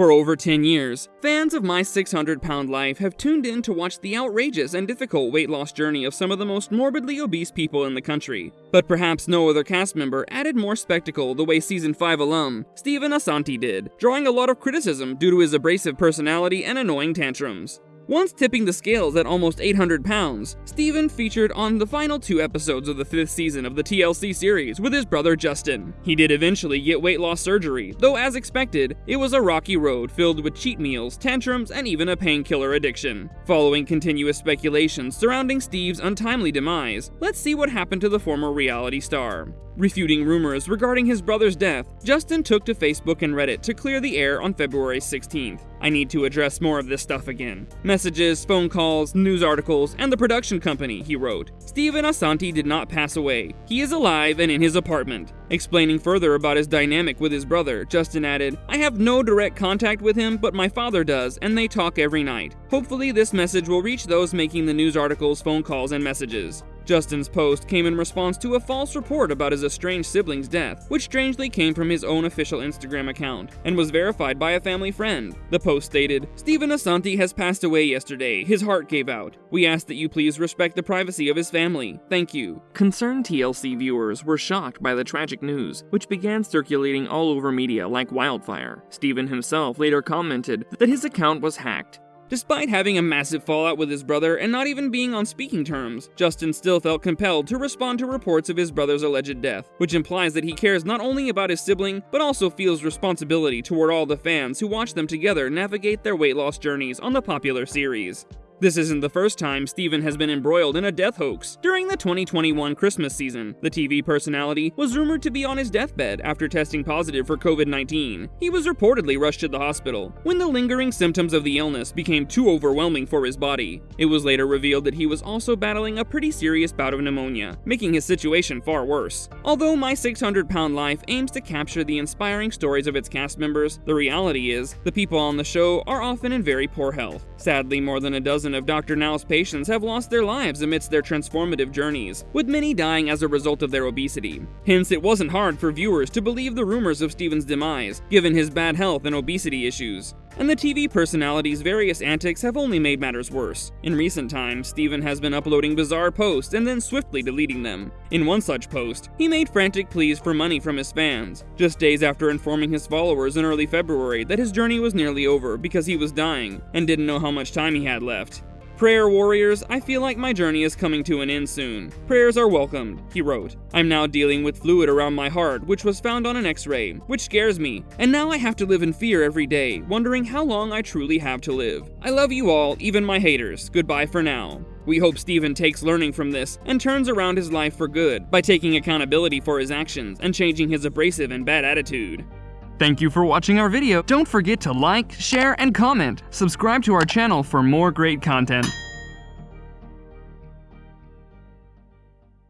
For over 10 years, fans of My 600 Pound Life have tuned in to watch the outrageous and difficult weight loss journey of some of the most morbidly obese people in the country. But perhaps no other cast member added more spectacle the way season 5 alum, Steven Assanti did, drawing a lot of criticism due to his abrasive personality and annoying tantrums. Once tipping the scales at almost 800 pounds, Steven featured on the final two episodes of the fifth season of the TLC series with his brother Justin. He did eventually get weight loss surgery, though as expected, it was a rocky road filled with cheat meals, tantrums, and even a painkiller addiction. Following continuous speculations surrounding Steve's untimely demise, let's see what happened to the former reality star. Refuting rumors regarding his brother's death, Justin took to Facebook and Reddit to clear the air on February 16th. I need to address more of this stuff again. Messages, phone calls, news articles, and the production company, he wrote. Steven Assanti did not pass away. He is alive and in his apartment. Explaining further about his dynamic with his brother, Justin added, I have no direct contact with him, but my father does, and they talk every night. Hopefully this message will reach those making the news articles, phone calls, and messages. Justin's post came in response to a false report about his estranged sibling's death, which strangely came from his own official Instagram account, and was verified by a family friend. The post stated, Steven Assanti has passed away yesterday, his heart gave out. We ask that you please respect the privacy of his family. Thank you. Concerned TLC viewers were shocked by the tragic news, which began circulating all over media like wildfire. Steven himself later commented that his account was hacked, Despite having a massive fallout with his brother and not even being on speaking terms, Justin still felt compelled to respond to reports of his brother's alleged death, which implies that he cares not only about his sibling, but also feels responsibility toward all the fans who watch them together navigate their weight loss journeys on the popular series. This isn't the first time Steven has been embroiled in a death hoax. During the 2021 Christmas season, the TV personality was rumored to be on his deathbed after testing positive for COVID-19. He was reportedly rushed to the hospital when the lingering symptoms of the illness became too overwhelming for his body. It was later revealed that he was also battling a pretty serious bout of pneumonia, making his situation far worse. Although My 600 Pound Life aims to capture the inspiring stories of its cast members, the reality is, the people on the show are often in very poor health. Sadly, more than a dozen of Dr. Now's patients have lost their lives amidst their transformative journeys, with many dying as a result of their obesity. Hence, it wasn't hard for viewers to believe the rumors of Steven's demise, given his bad health and obesity issues. And the TV personality's various antics have only made matters worse. In recent times, Steven has been uploading bizarre posts and then swiftly deleting them. In one such post, he made frantic pleas for money from his fans, just days after informing his followers in early February that his journey was nearly over because he was dying and didn't know how much time he had left. Prayer warriors, I feel like my journey is coming to an end soon. Prayers are welcomed, he wrote. I'm now dealing with fluid around my heart, which was found on an x-ray, which scares me, and now I have to live in fear every day, wondering how long I truly have to live. I love you all, even my haters. Goodbye for now. We hope Steven takes learning from this and turns around his life for good by taking accountability for his actions and changing his abrasive and bad attitude. Thank you for watching our video. Don't forget to like, share, and comment. Subscribe to our channel for more great content.